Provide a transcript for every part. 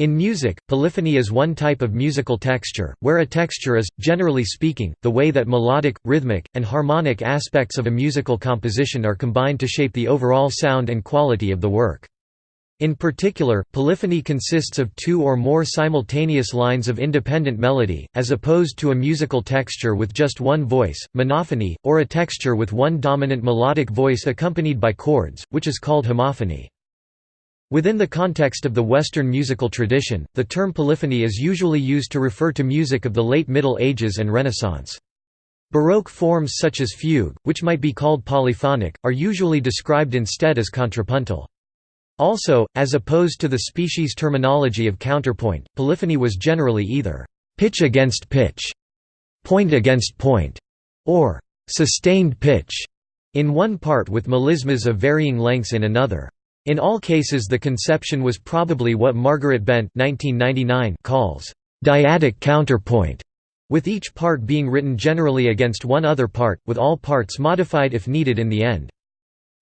In music, polyphony is one type of musical texture, where a texture is, generally speaking, the way that melodic, rhythmic, and harmonic aspects of a musical composition are combined to shape the overall sound and quality of the work. In particular, polyphony consists of two or more simultaneous lines of independent melody, as opposed to a musical texture with just one voice, monophony, or a texture with one dominant melodic voice accompanied by chords, which is called homophony. Within the context of the Western musical tradition, the term polyphony is usually used to refer to music of the late Middle Ages and Renaissance. Baroque forms such as fugue, which might be called polyphonic, are usually described instead as contrapuntal. Also, as opposed to the species terminology of counterpoint, polyphony was generally either pitch against pitch, point against point, or sustained pitch in one part with melismas of varying lengths in another. In all cases the conception was probably what Margaret Bent 1999 calls dyadic counterpoint, with each part being written generally against one other part, with all parts modified if needed in the end.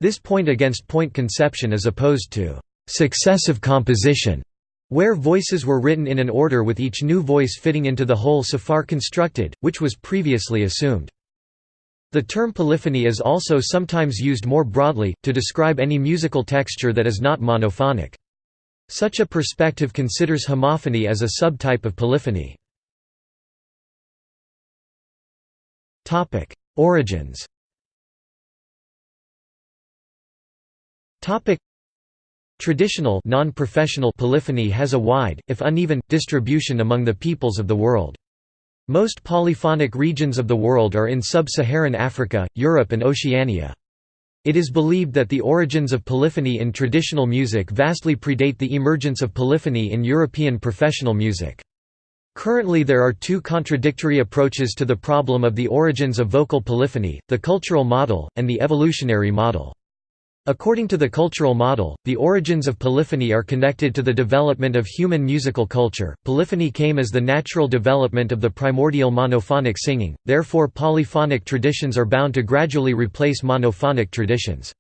This point-against-point conception is opposed to «successive composition», where voices were written in an order with each new voice fitting into the whole so far constructed, which was previously assumed. The term polyphony is also sometimes used more broadly, to describe any musical texture that is not monophonic. Such a perspective considers homophony as a subtype of polyphony. Origins Traditional non-professional polyphony has a wide, if uneven, distribution among the peoples of the world. Most polyphonic regions of the world are in sub-Saharan Africa, Europe and Oceania. It is believed that the origins of polyphony in traditional music vastly predate the emergence of polyphony in European professional music. Currently there are two contradictory approaches to the problem of the origins of vocal polyphony, the cultural model, and the evolutionary model. According to the cultural model, the origins of polyphony are connected to the development of human musical culture. Polyphony came as the natural development of the primordial monophonic singing, therefore, polyphonic traditions are bound to gradually replace monophonic traditions.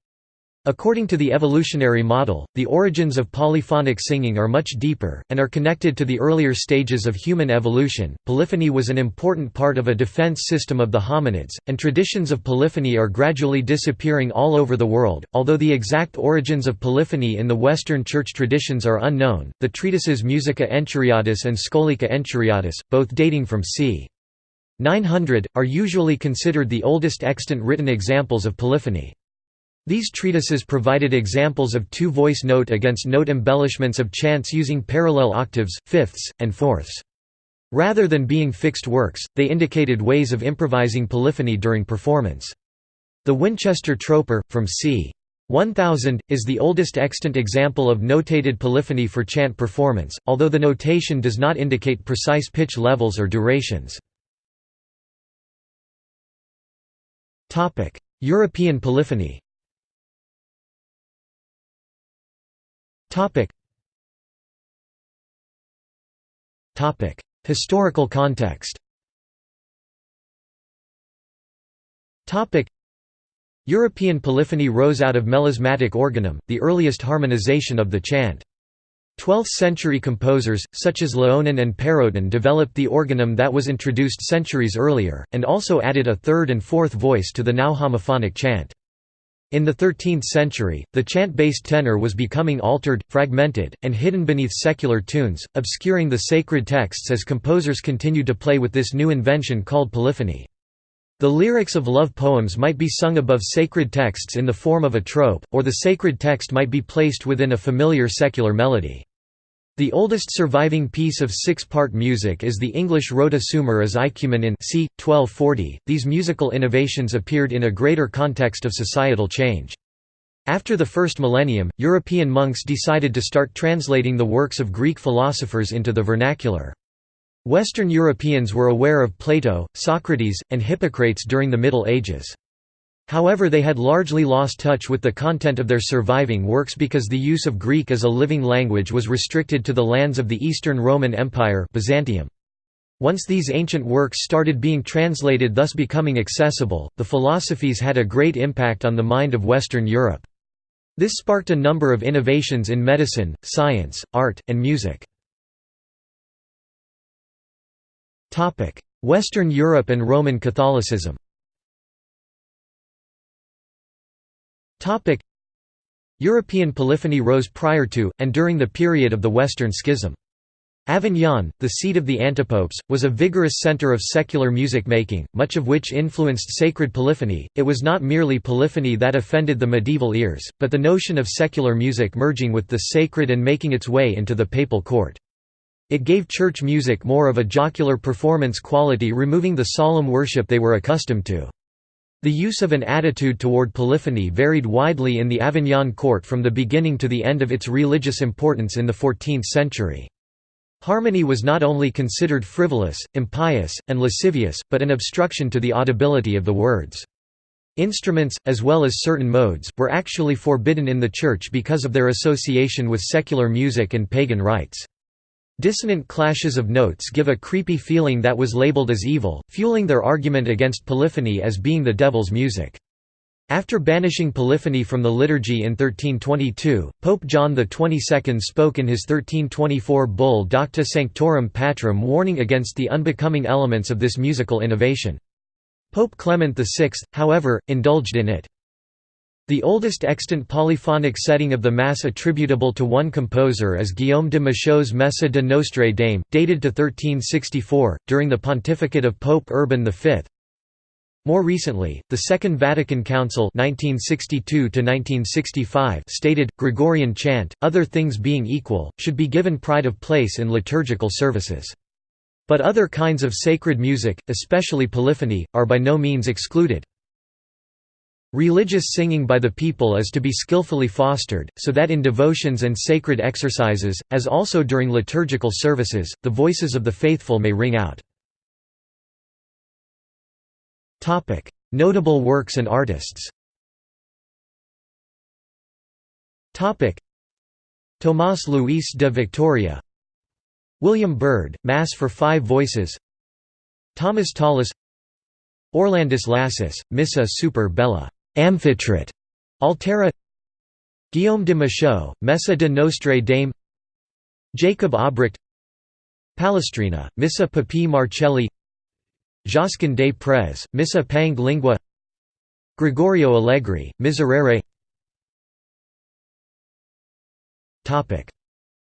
According to the evolutionary model, the origins of polyphonic singing are much deeper, and are connected to the earlier stages of human evolution. Polyphony was an important part of a defense system of the hominids, and traditions of polyphony are gradually disappearing all over the world. Although the exact origins of polyphony in the Western Church traditions are unknown, the treatises Musica Enchiriadis and Scolica Enchiriadis, both dating from c. 900, are usually considered the oldest extant written examples of polyphony. These treatises provided examples of two-voice note against note embellishments of chants using parallel octaves, fifths, and fourths. Rather than being fixed works, they indicated ways of improvising polyphony during performance. The Winchester Troper, from c. 1000, is the oldest extant example of notated polyphony for chant performance, although the notation does not indicate precise pitch levels or durations. European polyphony Topic. Topic. Historical context Topic. European polyphony rose out of melismatic organum, the earliest harmonization of the chant. 12th-century composers, such as Léonin and Pérotin developed the organum that was introduced centuries earlier, and also added a third and fourth voice to the now homophonic chant. In the 13th century, the chant-based tenor was becoming altered, fragmented, and hidden beneath secular tunes, obscuring the sacred texts as composers continued to play with this new invention called polyphony. The lyrics of love poems might be sung above sacred texts in the form of a trope, or the sacred text might be placed within a familiar secular melody. The oldest surviving piece of six-part music is the English Rota Sumer is icumen in c. 1240. These musical innovations appeared in a greater context of societal change. After the first millennium, European monks decided to start translating the works of Greek philosophers into the vernacular. Western Europeans were aware of Plato, Socrates, and Hippocrates during the Middle Ages. However they had largely lost touch with the content of their surviving works because the use of Greek as a living language was restricted to the lands of the Eastern Roman Empire Byzantium. Once these ancient works started being translated thus becoming accessible, the philosophies had a great impact on the mind of Western Europe. This sparked a number of innovations in medicine, science, art, and music. Western Europe and Roman Catholicism European polyphony rose prior to, and during the period of the Western Schism. Avignon, the seat of the antipopes, was a vigorous centre of secular music making, much of which influenced sacred polyphony. It was not merely polyphony that offended the medieval ears, but the notion of secular music merging with the sacred and making its way into the papal court. It gave church music more of a jocular performance quality removing the solemn worship they were accustomed to. The use of an attitude toward polyphony varied widely in the Avignon court from the beginning to the end of its religious importance in the 14th century. Harmony was not only considered frivolous, impious, and lascivious, but an obstruction to the audibility of the words. Instruments, as well as certain modes, were actually forbidden in the Church because of their association with secular music and pagan rites. Dissonant clashes of notes give a creepy feeling that was labeled as evil, fueling their argument against polyphony as being the devil's music. After banishing polyphony from the liturgy in 1322, Pope John XXII spoke in his 1324 bull Docta Sanctorum Patrum warning against the unbecoming elements of this musical innovation. Pope Clement VI, however, indulged in it. The oldest extant polyphonic setting of the Mass attributable to one composer is Guillaume de Machaut's Messe de Nostre Dame, dated to 1364, during the pontificate of Pope Urban V, more recently, the Second Vatican Council 1962 stated, Gregorian chant, other things being equal, should be given pride of place in liturgical services. But other kinds of sacred music, especially polyphony, are by no means excluded. Religious singing by the people is to be skillfully fostered, so that in devotions and sacred exercises, as also during liturgical services, the voices of the faithful may ring out. Notable works and artists. Tomás Luis de Victoria, William Byrd, Mass for Five Voices, Thomas Tallis, Orlandus Lassus, Missa super bella, Amphitrit, Altera, Guillaume de Machaut, Messe de Nostre Dame, Jacob Obrecht, Palestrina, Missa Papae Marcelli Josquin des Prez, Missa Pange Lingua Gregorio Allegri, Miserere.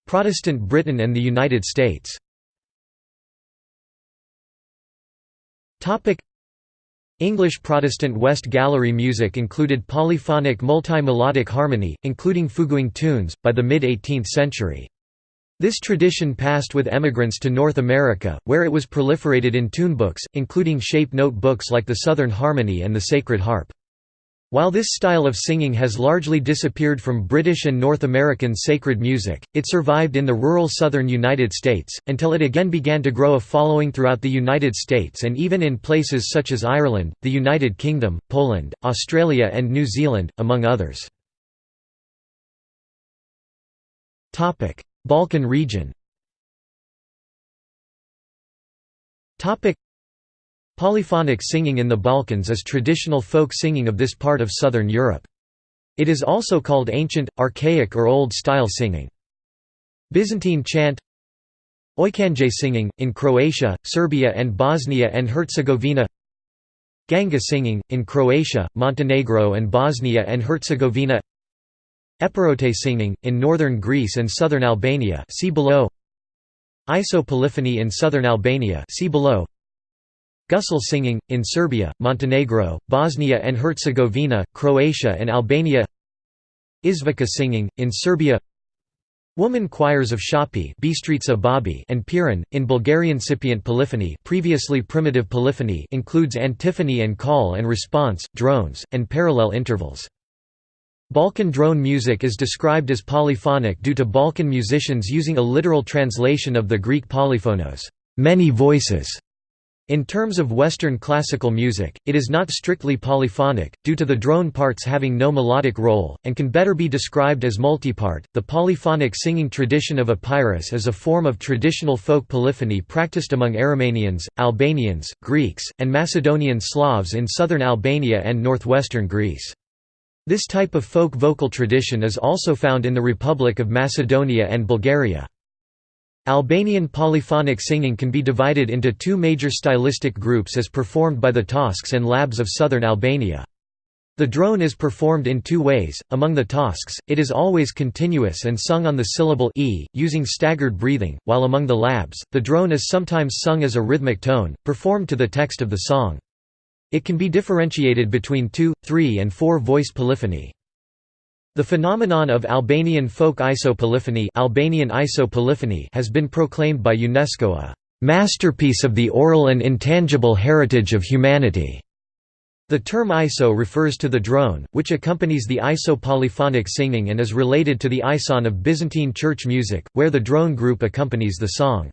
Protestant Britain and the United States English Protestant West Gallery music included polyphonic multi-melodic harmony, including fuguing tunes, by the mid-18th century. This tradition passed with emigrants to North America, where it was proliferated in tunebooks, including shape note books like the Southern Harmony and the Sacred Harp. While this style of singing has largely disappeared from British and North American sacred music, it survived in the rural southern United States, until it again began to grow a following throughout the United States and even in places such as Ireland, the United Kingdom, Poland, Australia and New Zealand, among others. Balkan region Polyphonic singing in the Balkans is traditional folk singing of this part of southern Europe. It is also called ancient, archaic or old-style singing. Byzantine chant Ojkanje singing, in Croatia, Serbia and Bosnia and Herzegovina Ganga singing, in Croatia, Montenegro and Bosnia and Herzegovina Epirote singing, in northern Greece and southern Albania see below. Isopolyphony in southern Albania see below. Gusle singing, in Serbia, Montenegro, Bosnia and Herzegovina, Croatia and Albania Izvica singing, in Serbia Woman choirs of Shopi and Pirin, in Bulgarian Scipient polyphony previously primitive polyphony includes antiphony and call and response, drones, and parallel intervals. Balkan drone music is described as polyphonic due to Balkan musicians using a literal translation of the Greek polyphonos many voices". In terms of Western classical music, it is not strictly polyphonic, due to the drone parts having no melodic role, and can better be described as multipart. The polyphonic singing tradition of Epirus is a form of traditional folk polyphony practiced among Aromanians, Albanians, Greeks, and Macedonian Slavs in southern Albania and northwestern Greece. This type of folk vocal tradition is also found in the Republic of Macedonia and Bulgaria. Albanian polyphonic singing can be divided into two major stylistic groups as performed by the Tosks and Labs of southern Albania. The drone is performed in two ways. Among the Tosks, it is always continuous and sung on the syllable e, using staggered breathing, while among the Labs, the drone is sometimes sung as a rhythmic tone, performed to the text of the song. It can be differentiated between two, three and four voice polyphony. The phenomenon of Albanian folk isopolyphony, Albanian isopolyphony has been proclaimed by UNESCO a masterpiece of the oral and intangible heritage of humanity. The term ISO refers to the drone, which accompanies the iso-polyphonic singing and is related to the ison of Byzantine church music, where the drone group accompanies the song.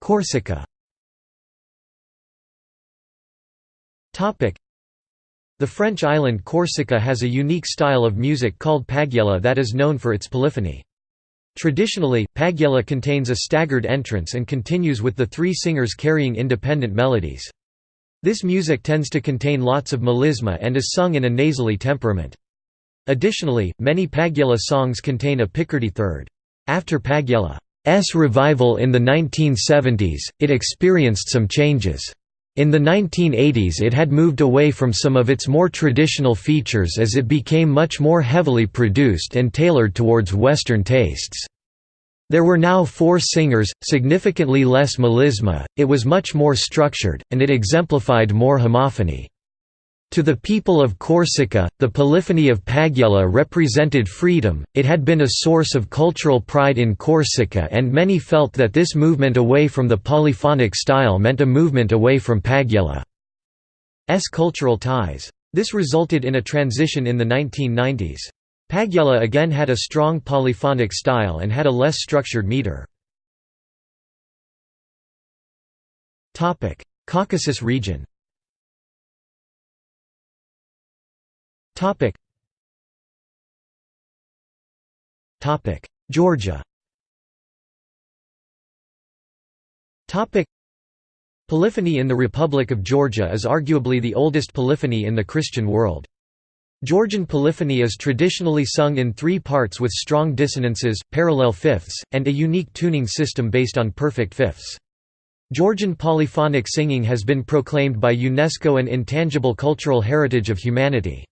Corsica the French island Corsica has a unique style of music called paghjella that is known for its polyphony. Traditionally, paghjella contains a staggered entrance and continues with the three singers carrying independent melodies. This music tends to contain lots of melisma and is sung in a nasally temperament. Additionally, many paghjella songs contain a Picardy third. After paghjella's revival in the 1970s, it experienced some changes. In the 1980s it had moved away from some of its more traditional features as it became much more heavily produced and tailored towards Western tastes. There were now four singers, significantly less melisma, it was much more structured, and it exemplified more homophony. To the people of Corsica, the polyphony of Paghjella represented freedom, it had been a source of cultural pride in Corsica and many felt that this movement away from the polyphonic style meant a movement away from Paghjella's cultural ties. This resulted in a transition in the 1990s. Paghjella again had a strong polyphonic style and had a less structured meter. Caucasus region Topic. Topic. Georgia. Topic. Polyphony in the Republic of Georgia is arguably the oldest polyphony in the Christian world. Georgian polyphony is traditionally sung in three parts with strong dissonances, parallel fifths, and a unique tuning system based on perfect fifths. Georgian polyphonic singing has been proclaimed by UNESCO an intangible cultural heritage of humanity.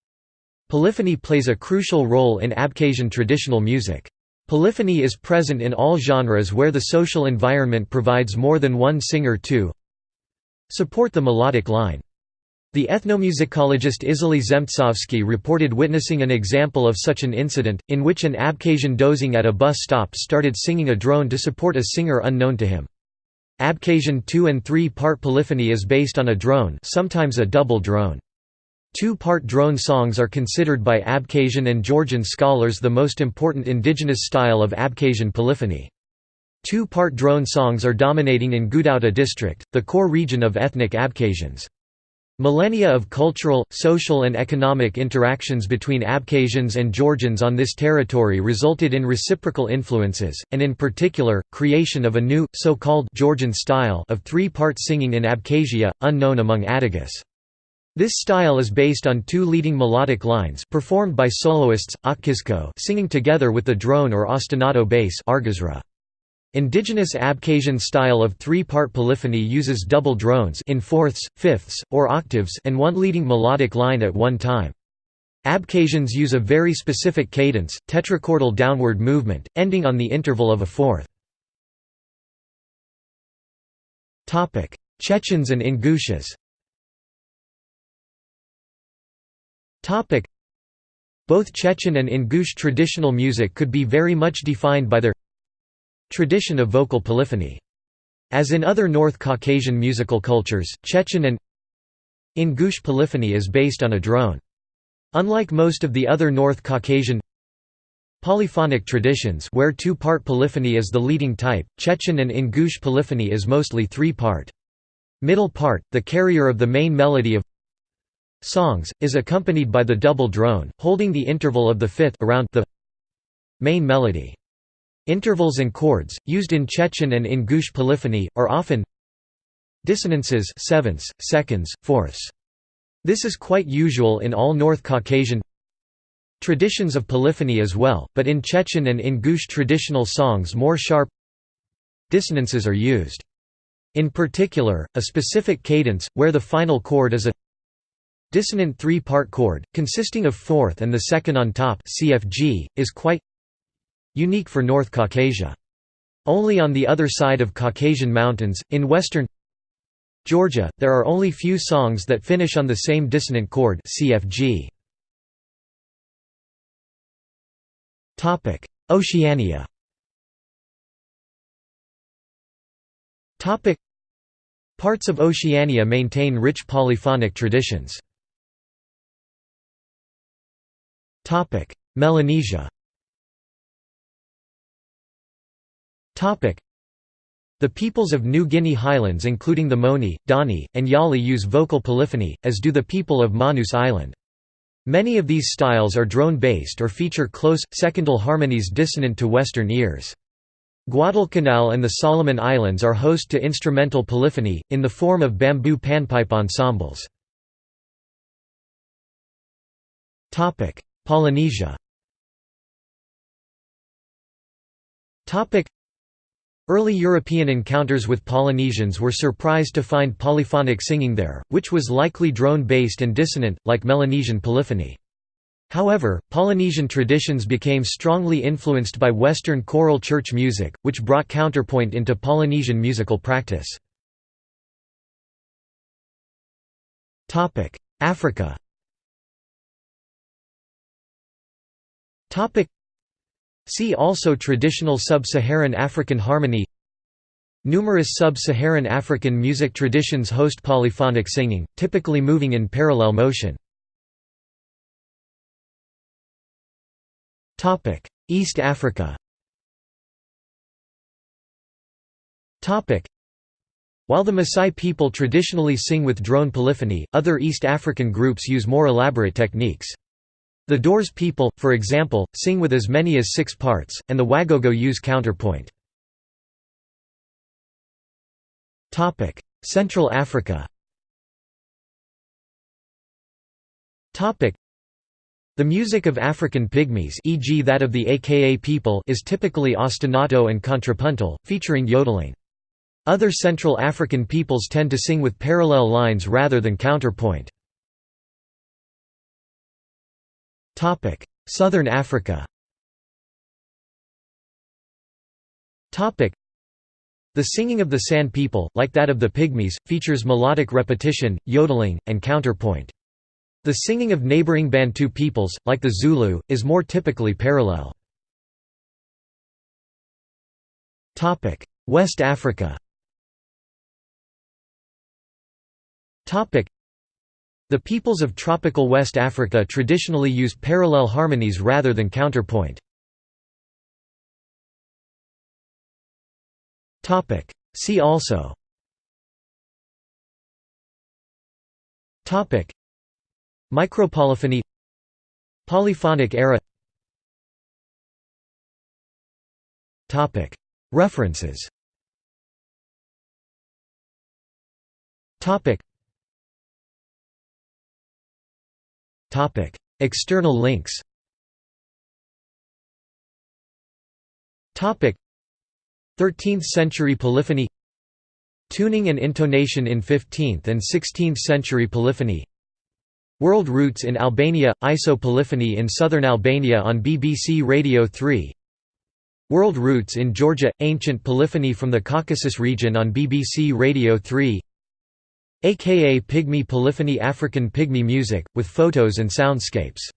Polyphony plays a crucial role in Abkhazian traditional music. Polyphony is present in all genres where the social environment provides more than one singer to support the melodic line. The ethnomusicologist Izaly Zemtsovsky reported witnessing an example of such an incident, in which an Abkhazian dozing at a bus stop started singing a drone to support a singer unknown to him. Abkhazian two- and three-part polyphony is based on a drone sometimes a double drone. Two-part drone songs are considered by Abkhazian and Georgian scholars the most important indigenous style of Abkhazian polyphony. Two-part drone songs are dominating in Gudauta district, the core region of ethnic Abkhazians. Millennia of cultural, social and economic interactions between Abkhazians and Georgians on this territory resulted in reciprocal influences, and in particular, creation of a new, so-called Georgian style of three-part singing in Abkhazia, unknown among Adigas. This style is based on two leading melodic lines performed by soloists, Akizko singing together with the drone or ostinato bass argazra. Indigenous Abkhazian style of three-part polyphony uses double drones in fourths, fifths, or octaves and one leading melodic line at one time. Abkhazians use a very specific cadence, tetrachordal downward movement, ending on the interval of a fourth. Chechens and Ingushes Both Chechen and Ingush traditional music could be very much defined by their tradition of vocal polyphony. As in other North Caucasian musical cultures, Chechen and Ingush polyphony is based on a drone. Unlike most of the other North Caucasian polyphonic traditions where two-part polyphony is the leading type, Chechen and Ingush polyphony is mostly three-part. Middle part, the carrier of the main melody of songs, is accompanied by the double drone, holding the interval of the fifth around the main melody. Intervals and chords, used in Chechen and Ingush polyphony, are often dissonances sevenths, seconds, fourths. This is quite usual in all North Caucasian Traditions of polyphony as well, but in Chechen and Ingush traditional songs more sharp dissonances are used. In particular, a specific cadence, where the final chord is a dissonant three-part chord, consisting of fourth and the second on top CFG, is quite unique for North Caucasia. Only on the other side of Caucasian Mountains, in western Georgia, there are only few songs that finish on the same dissonant chord CFG. Oceania Parts of Oceania maintain rich polyphonic traditions. Melanesia the peoples of New Guinea highlands including the Moni, Dani, and Yali use vocal polyphony, as do the people of Manus Island. Many of these styles are drone-based or feature close, secondal harmonies dissonant to Western ears. Guadalcanal and the Solomon Islands are host to instrumental polyphony, in the form of bamboo panpipe ensembles. Polynesia Early European encounters with Polynesians were surprised to find polyphonic singing there, which was likely drone-based and dissonant, like Melanesian polyphony. However, Polynesian traditions became strongly influenced by Western choral church music, which brought counterpoint into Polynesian musical practice. Africa See also Traditional Sub-Saharan African harmony. Numerous sub-Saharan African music traditions host polyphonic singing, typically moving in parallel motion. East Africa. While the Maasai people traditionally sing with drone polyphony, other East African groups use more elaborate techniques. The Dorze people, for example, sing with as many as six parts, and the Wagogo use counterpoint. Central Africa the music of African pygmies e.g. that of the Aka people is typically ostinato and contrapuntal, featuring yodeling. Other Central African peoples tend to sing with parallel lines rather than counterpoint. Topic: Southern Africa. Topic: The singing of the San people, like that of the Pygmies, features melodic repetition, yodeling, and counterpoint. The singing of neighboring Bantu peoples, like the Zulu, is more typically parallel. West Africa. Topic: the peoples of tropical West Africa traditionally use parallel harmonies rather than counterpoint. See also. Topic. Micropolyphony. Polyphonic era. Topic. References External links Topic. 13th century polyphony Tuning and intonation in 15th and 16th century polyphony World Roots in Albania – ISO polyphony in southern Albania on BBC Radio 3 World Roots in Georgia – Ancient polyphony from the Caucasus region on BBC Radio 3 aka Pygmy Polyphony African Pygmy music, with photos and soundscapes